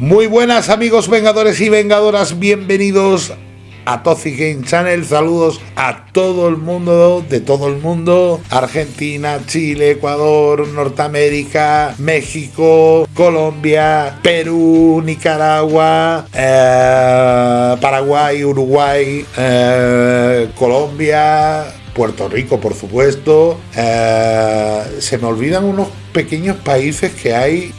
Muy buenas amigos vengadores y vengadoras, bienvenidos a Toxic Game Channel, saludos a todo el mundo, de todo el mundo, Argentina, Chile, Ecuador, Norteamérica, México, Colombia, Perú, Nicaragua, eh, Paraguay, Uruguay, eh, Colombia, Puerto Rico, por supuesto. Eh, se me olvidan unos pequeños países que hay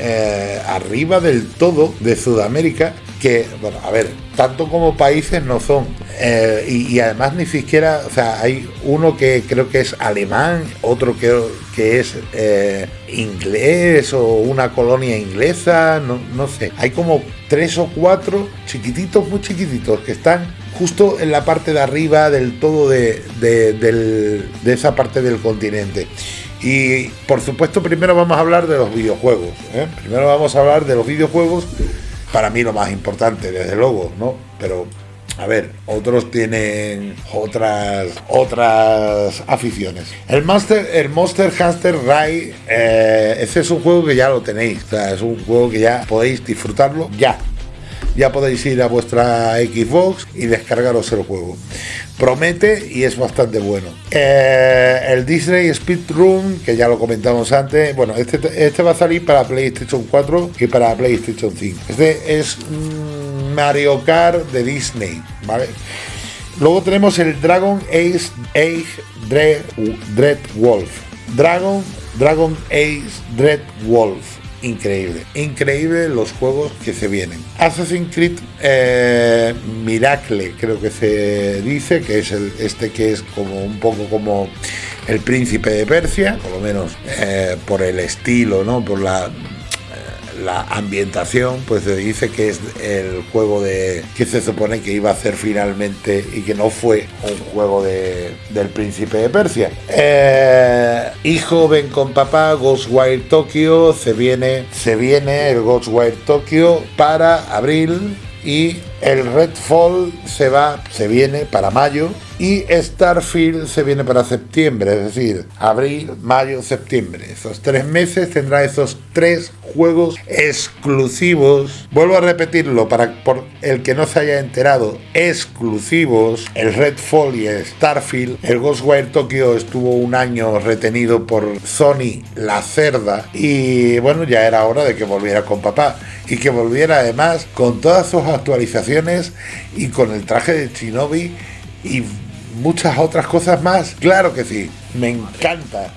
arriba del todo de Sudamérica que, bueno, a ver, tanto como países no son. Eh, y, además ni siquiera, o sea, hay uno que creo que es alemán, otro que, que es eh, inglés o una colonia inglesa, no, no sé. Hay como tres o cuatro chiquititos, muy chiquititos, que están justo en la parte de arriba del todo de, de esa parte del continente. Y por supuesto primero vamos a hablar de los videojuegos. ¿eh? Primero vamos a hablar de los videojuegos para mí lo más importante, desde luego, ¿no? Pero a ver, otros tienen otras otras aficiones. El Master, el Monster Hunter Rise, eh, ese es un juego que ya lo tenéis. Es un juego que ya podéis disfrutarlo ya ya podéis ir a vuestra Xbox y descargaros el juego. Promete y es bastante bueno. Eh, el Disney Speedrun, que ya lo comentamos antes, bueno, este, este va a salir para PlayStation 4 y para PlayStation 5. Este es Mario Kart de Disney, ¿vale? Luego tenemos el Dragon Age, Age Dread, Wolf. Dragon, Dragon Age Dread Wolf increíble. Increíble los juegos que se vienen. Assassin's Creed eh, Miracle, creo que se dice, que es el, este que es como un poco como el príncipe de Persia, por lo menos eh, por el estilo, ¿no? Por la la ambientación, pues se dice que es el juego de que se supone que iba a ser finalmente y que no fue un juego de, del príncipe de Persia. Eh, hijo, ven con papá, Ghostwire Tokyo, se viene, se viene el Ghostwire Tokyo para abril y el Redfall se va, se viene para mayo y Starfield se viene para septiembre, es decir, abril, mayo, septiembre. Esos tres meses tendrá esos tres juegos exclusivos. Vuelvo a repetirlo para por el que no se haya enterado, exclusivos. El Redfall y el Starfield. El Ghostwire Tokyo estuvo un año retenido por Sony, la cerda, y bueno, ya era hora de que volviera con papá y que volviera además con todas sus actualizaciones y con el traje de Shinobi y muchas otras cosas más. Claro que sí, me encanta.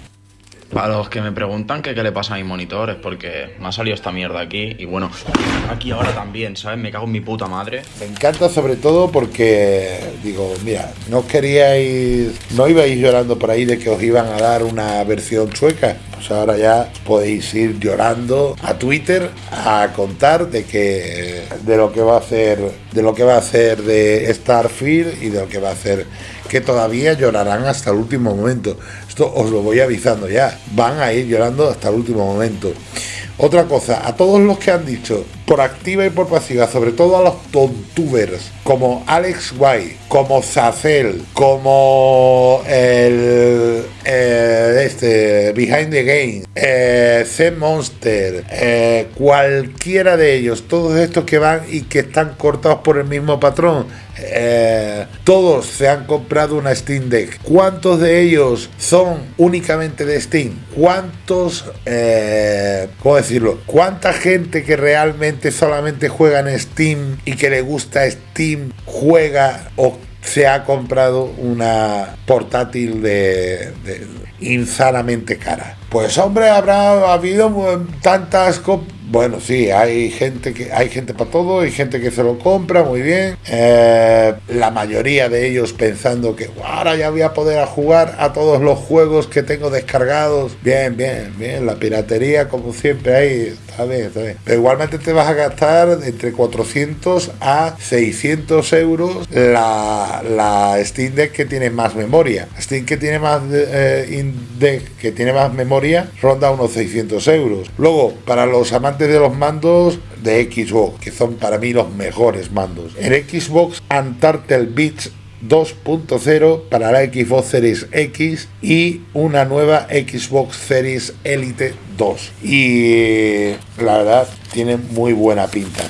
Para los que me preguntan que qué le pasa a mi monitor es porque me ha salido esta mierda aquí y bueno, aquí ahora también, ¿sabes? Me cago en mi puta madre. Me encanta sobre todo porque, digo, mira, no queríais, no ibais llorando por ahí de que os iban a dar una versión sueca. Pues ahora ya podéis ir llorando a Twitter a contar de que de lo que va a hacer, de lo que va a hacer de Starfield y de lo que va a hacer que todavía llorarán hasta el último momento. Esto os lo voy avisando ya. Van a ir llorando hasta el último momento. Otra cosa, a todos los que han dicho, por activa y por pasiva, sobre todo a los tontubers, como Alex White, como Zacel, como el, este, Behind the Game, eh, C Monster, eh, cualquiera de ellos, todos estos que van y que están cortados por el mismo patrón, eh, todos se han comprado una Steam Deck. ¿Cuántos de ellos son únicamente de Steam? ¿Cuántos, eh, cómo decirlo? ¿Cuánta gente que realmente solamente juega en Steam y que le gusta Steam juega o se ha comprado una portátil de, insanamente cara. Pues hombre, habrá habido tantas bueno, sí, hay gente que hay gente para todo, hay gente que se lo compra muy bien. Eh, la mayoría de ellos pensando que ahora ya voy a poder jugar a todos los juegos que tengo descargados. Bien, bien, bien. La piratería, como siempre, ahí está bien, está bien. Pero igualmente te vas a gastar entre 400 a 600 euros la, la Steam Deck que tiene más memoria. Steam que tiene más eh, Deck que tiene más memoria ronda unos 600 euros. Luego, para los amantes de los mandos de Xbox, que son para mí los mejores mandos. En Xbox Antartel Beach 2.0 para la Xbox Series X y una nueva Xbox Series Elite 2. Y la verdad tiene muy buena pinta.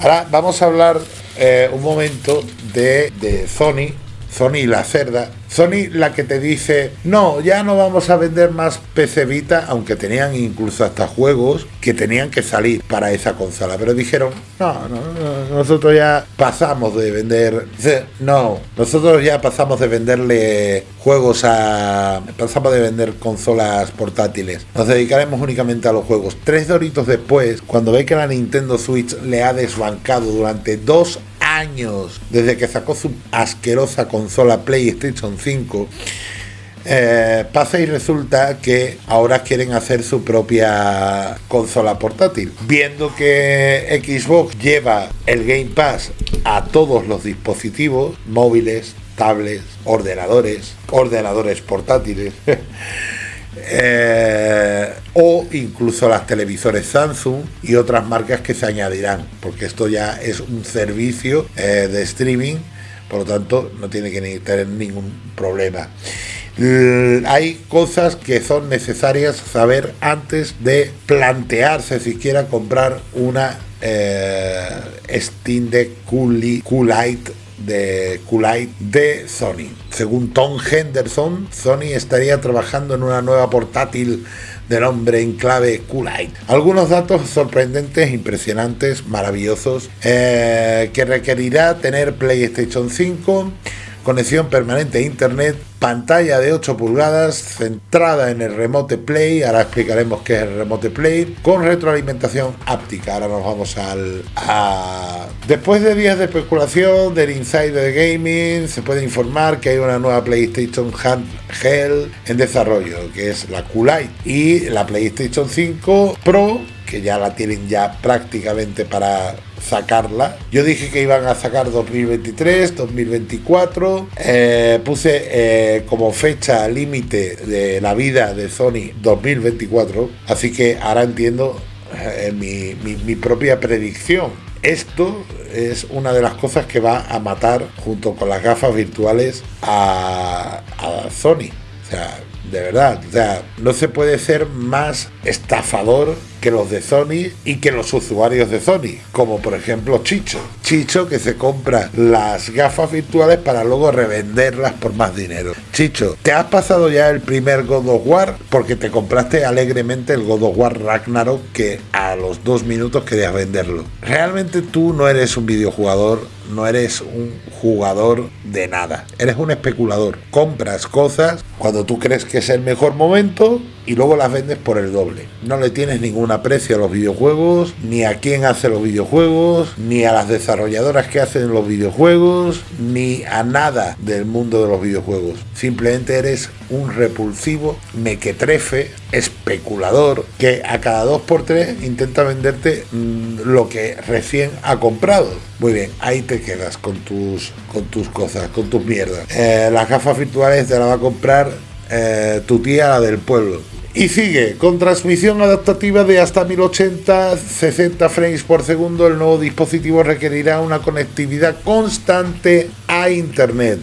Ahora vamos a hablar eh, un momento de, de Sony Sony la cerda. Sony la que te dice, no, ya no vamos a vender más PC Vita, aunque tenían incluso hasta juegos que tenían que salir para esa consola. Pero dijeron, no, no, nosotros ya pasamos de vender, no, nosotros ya pasamos de venderle juegos a, pasamos de vender consolas portátiles. Nos dedicaremos únicamente a los juegos. Tres doritos después, cuando ve que la Nintendo Switch le ha desbancado durante dos años desde que sacó su asquerosa consola PlayStation 5, eh, pasa y resulta que ahora quieren hacer su propia consola portátil. Viendo que Xbox lleva el Game Pass a todos los dispositivos móviles, tablets, ordenadores, ordenadores portátiles. Eh, o incluso las televisores Samsung y otras marcas que se añadirán, porque esto ya es un servicio eh, de streaming, por lo tanto no tiene que tener ningún problema. hay cosas que son necesarias saber antes de plantearse siquiera comprar una eh, Steam Deck Coolite de Kulite de Sony. Según Tom Henderson, Sony estaría trabajando en una nueva portátil del nombre en clave Kulite. Algunos datos sorprendentes, impresionantes, maravillosos, eh, que requerirá tener PlayStation 5 conexión permanente a internet, pantalla de 8 pulgadas centrada en el Remote Play, ahora explicaremos qué es el Remote Play, con retroalimentación áptica. Ahora nos vamos al... Después de días de especulación del Insider Gaming, se puede informar que hay una nueva PlayStation Handheld en desarrollo, que es la Q-Lite, y la PlayStation 5 Pro que ya la tienen ya prácticamente para sacarla. Yo dije que iban a sacar 2023, 2024. Eh, puse eh, como fecha límite de la vida de Sony 2024. Así que ahora entiendo eh, mi, propia predicción. Esto es una de las cosas que va a matar junto con las gafas virtuales a, a Sony. De verdad, o sea, no se puede ser más estafador que los de Sony y que los usuarios de Sony, como por ejemplo Chicho. Chicho que se compra las gafas virtuales para luego revenderlas por más dinero. Chicho, ¿te has pasado ya el primer God of War? Porque te compraste alegremente el God of War Ragnarok que a los dos minutos querías venderlo. Realmente tú no eres un videojugador, no eres un jugador de nada. Eres un especulador. Compras cosas cuando tú crees que es el mejor momento y luego las vendes por el doble. No le tienes ningún aprecio a los videojuegos, ni a quién hace los videojuegos, ni a las desarrolladoras que hacen los videojuegos, ni a nada del mundo de los videojuegos. Simplemente eres un repulsivo mequetrefe, especulador, que a cada dos por tres intenta venderte mm, lo que recién ha comprado. Muy bien, ahí te quedas con tus, con tus cosas, con tus mierdas. Eh, las gafas virtuales te las va a comprar eh, tu tía, la del pueblo. Y sigue, con transmisión adaptativa de hasta 1080, 60 frames por segundo, el nuevo dispositivo requerirá una conectividad constante a Internet.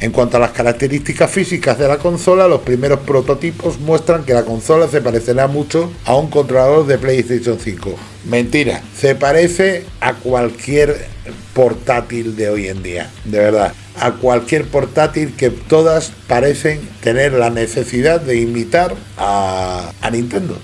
En cuanto a las características físicas de la consola, los primeros prototipos muestran que la consola se parecerá mucho a un controlador de PlayStation 5. Mentira, se parece a cualquier portátil de hoy en día, de verdad a cualquier portátil que todas parecen tener la necesidad de imitar a, Nintendo.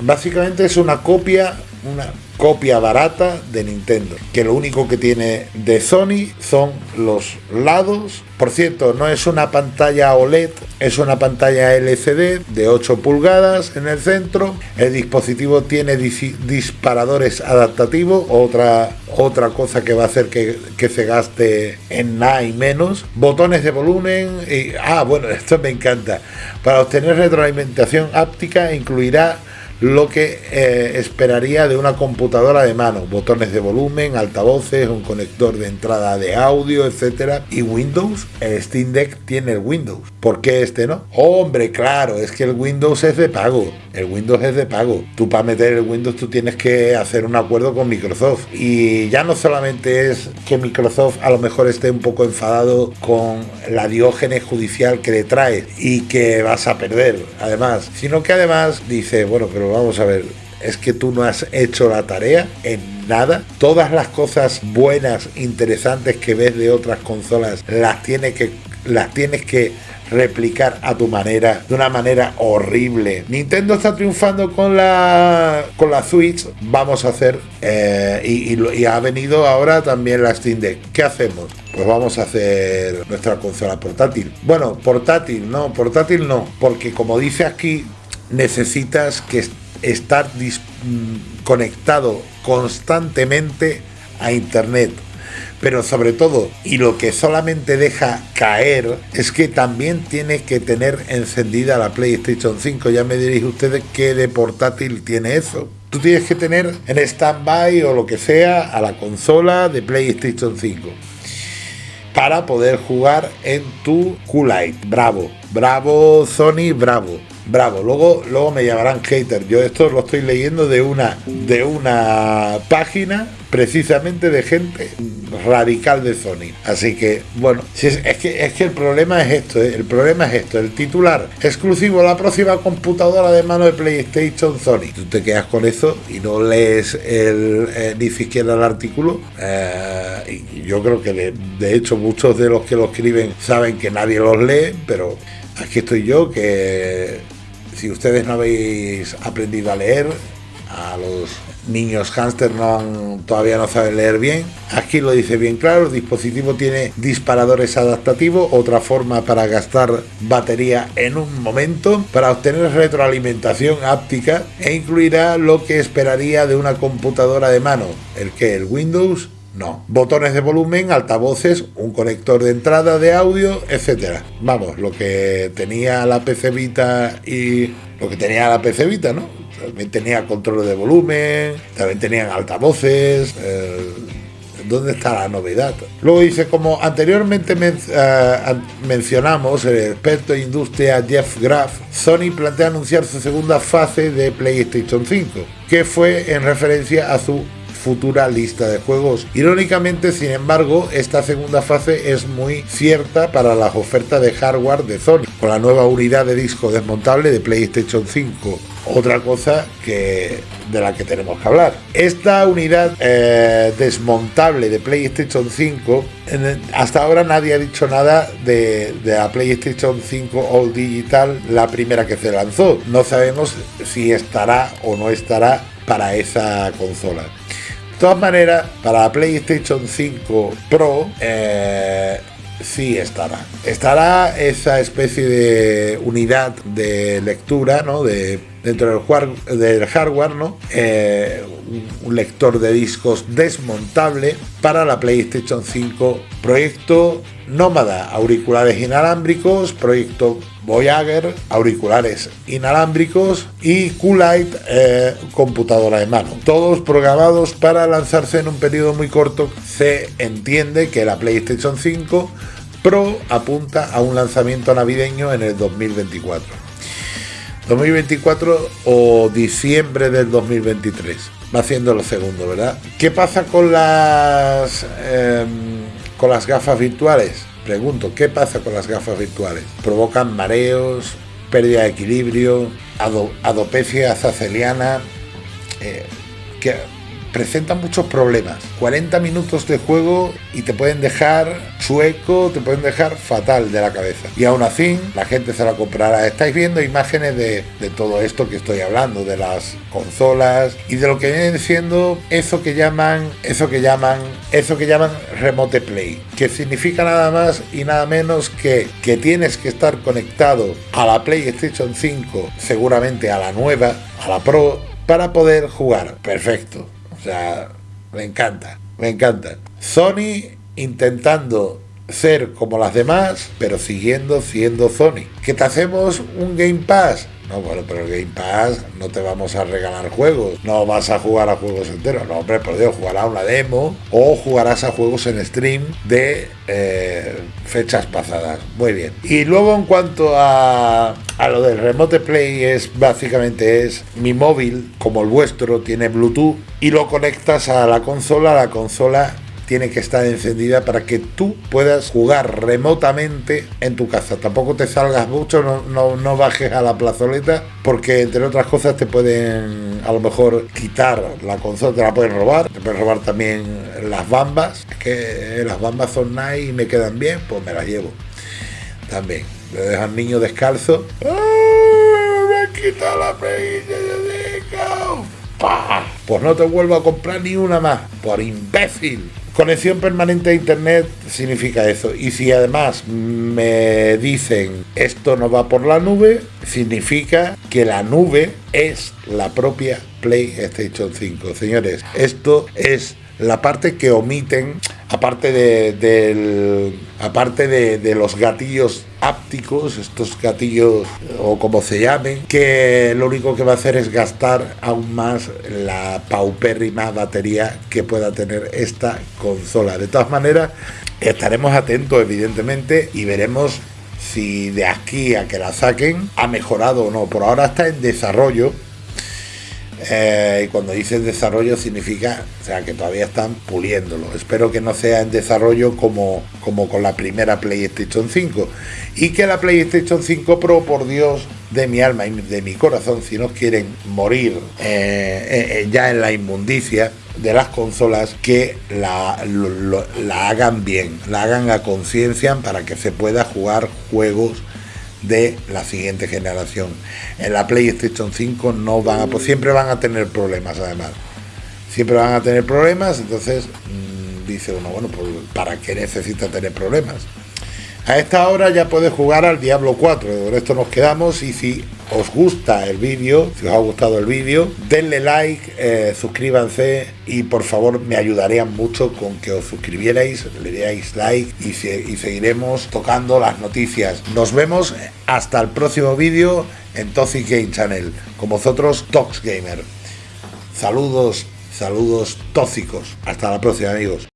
Básicamente es una copia, una copia barata de Nintendo, que lo único que tiene de Sony son los lados. Por cierto, no es una pantalla OLED, es una pantalla LCD de 8 pulgadas en el centro. El dispositivo tiene disparadores adaptativos, otra, otra cosa que va a hacer que, que se gaste en nada y menos. Botones de volumen y... Ah, bueno, esto me encanta. Para obtener retroalimentación áptica incluirá lo que eh, esperaría de una computadora de mano, botones de volumen, altavoces, un conector de entrada de audio, etcétera, y Windows, el Steam Deck tiene el Windows. ¿Por qué este no? Hombre, claro, es que el Windows es de pago. El Windows es de pago. Tú para meter el Windows tú tienes que hacer un acuerdo con Microsoft. Y ya no solamente es que Microsoft a lo mejor esté un poco enfadado con la diógenes judicial que le trae y que vas a perder, además, sino que además dice, bueno, pero vamos a ver, es que tú no has hecho la tarea en nada. Todas las cosas buenas, interesantes que ves de otras consolas, las tienes que, las tienes que replicar a tu manera, de una manera horrible. Nintendo está triunfando con la con la Switch, vamos a hacer eh, y, y, ha venido ahora también la Steam Deck. ¿Qué hacemos? Pues vamos a hacer nuestra consola portátil. Bueno, portátil, no, portátil no, porque como dice aquí, necesitas que estar mm, conectado constantemente a internet pero sobre todo, y lo que solamente deja caer, es que también tiene que tener encendida la PlayStation 5. Ya me diréis ustedes qué de portátil tiene eso. Tú tienes que tener en stand-by o lo que sea a la consola de PlayStation 5 para poder jugar en tu Q-Lite. Bravo, bravo Sony, bravo bravo. Luego, luego me llamarán hater. Yo esto lo estoy leyendo de una, de una página precisamente de gente radical de Sony. Así que, bueno, es, que, es que el problema es esto, ¿eh? el problema es esto, el titular exclusivo, la próxima computadora de mano de PlayStation Sony. Tú te quedas con eso y no lees eh, ni siquiera el artículo. Eh, y yo creo que de hecho muchos de los que lo escriben saben que nadie los lee, pero aquí estoy yo que si ustedes no habéis aprendido a leer, a los niños hámster todavía no saben leer bien. Aquí lo dice bien claro, el dispositivo tiene disparadores adaptativos, otra forma para gastar batería en un momento, para obtener retroalimentación áptica e incluirá lo que esperaría de una computadora de mano, el que el Windows no. Botones de volumen, altavoces, un conector de entrada de audio, etcétera. Vamos, lo que tenía la PC Vita y lo que tenía la PC Vita, ¿no? También tenía control de volumen, también tenían altavoces. Eh, ¿Dónde está la novedad? Luego dice, como anteriormente eh, mencionamos, el experto en industria Jeff Graff, Sony plantea anunciar su segunda fase de PlayStation 5, que fue en referencia a su futura lista de juegos. Irónicamente, sin embargo, esta segunda fase es muy cierta para las ofertas de hardware de Sony, con la nueva unidad de disco desmontable de PlayStation 5. Otra cosa que de la que tenemos que hablar. Esta unidad eh, desmontable de PlayStation 5, hasta ahora nadie ha dicho nada de, de, la PlayStation 5 All Digital, la primera que se lanzó. No sabemos si estará o no estará para esa consola. Todas maneras, para la PlayStation 5 Pro, eh, sí estará. Estará esa especie de unidad de lectura, ¿no? De, dentro del, del hardware, ¿no? Eh, un lector de discos desmontable para la PlayStation 5 Proyecto Nómada, auriculares inalámbricos, proyecto Voyager, auriculares inalámbricos y Q-Lite, eh, computadora de mano. Todos programados para lanzarse en un periodo muy corto. Se entiende que la PlayStation 5 Pro apunta a un lanzamiento navideño en el 2024. 2024 o diciembre del 2023. Va haciendo lo segundo, ¿verdad? ¿Qué pasa con las em, con las gafas virtuales? Pregunto, ¿qué pasa con las gafas virtuales? ¿Provocan mareos, pérdida de equilibrio, adopecia zaceliana? Eh, presentan muchos problemas. 40 minutos de juego y te pueden dejar chueco, te pueden dejar fatal de la cabeza. Y aún así, la gente se la comprará. Estáis viendo imágenes de, todo esto que estoy hablando, de las consolas y de lo que viene siendo eso que llaman, eso que llaman, eso que llaman remote play, que significa nada más y nada menos que que tienes que estar conectado a la PlayStation 5, seguramente a la nueva, a la Pro, para poder jugar. Perfecto. O sea, me encanta, me encanta. Sony intentando ser como las demás, pero siguiendo siendo Sony. ¿Que te hacemos un Game Pass? No, bueno, pero el Game Pass no te vamos a regalar juegos. No vas a jugar a juegos enteros. No, hombre, por Dios, jugarás una demo o jugarás a juegos en stream de eh, fechas pasadas. Muy bien. Y luego en cuanto a, a lo del Remote Play, es básicamente es mi móvil, como el vuestro, tiene Bluetooth y lo conectas a la consola. La consola tiene que estar encendida para que tú puedas jugar remotamente en tu casa. Tampoco te salgas mucho, no, no, bajes a la plazoleta, porque entre otras cosas te pueden a lo mejor quitar la consola, te la pueden robar, te pueden robar también las bambas, que las bambas son nice y me quedan bien, pues me las llevo. También, le dejan niño descalzo. ¡Ah, me han quitado la peguilla de Pues no te vuelvo a comprar ni una más, por imbécil. Conexión permanente a Internet significa eso. Y si además me dicen esto no va por la nube, significa que la nube es la propia PlayStation 5. Señores, esto es la parte que omiten, aparte de, aparte de, los gatillos ápticos, estos gatillos o como se llamen, que lo único que va a hacer es gastar aún más la paupérrima batería que pueda tener esta consola. De todas maneras, estaremos atentos evidentemente y veremos si de aquí a que la saquen ha mejorado o no. Por ahora está en desarrollo eh, y cuando dice desarrollo significa o sea, que todavía están puliéndolo. Espero que no sea en desarrollo como, como con la primera PlayStation 5. Y que la PlayStation 5 Pro, por Dios de mi alma y de mi corazón, si no quieren morir eh, eh, ya en la inmundicia de las consolas, que la, la hagan bien, la hagan a conciencia para que se pueda jugar juegos de la siguiente generación. En la PlayStation 5 no van a, pues siempre van a tener problemas además. Siempre van a tener problemas, entonces mm, dice uno, bueno, pues ¿para qué necesita tener problemas? A esta hora ya puedes jugar al Diablo 4, con esto nos quedamos y si os gusta el vídeo, si os ha gustado el vídeo, denle like, eh, suscríbanse y por favor me ayudarían mucho con que os suscribierais, le dierais like y, y seguiremos tocando las noticias. Nos vemos hasta el próximo vídeo en Toxic Game Channel, con vosotros Tox Gamer. Saludos, saludos tóxicos. Hasta la próxima amigos.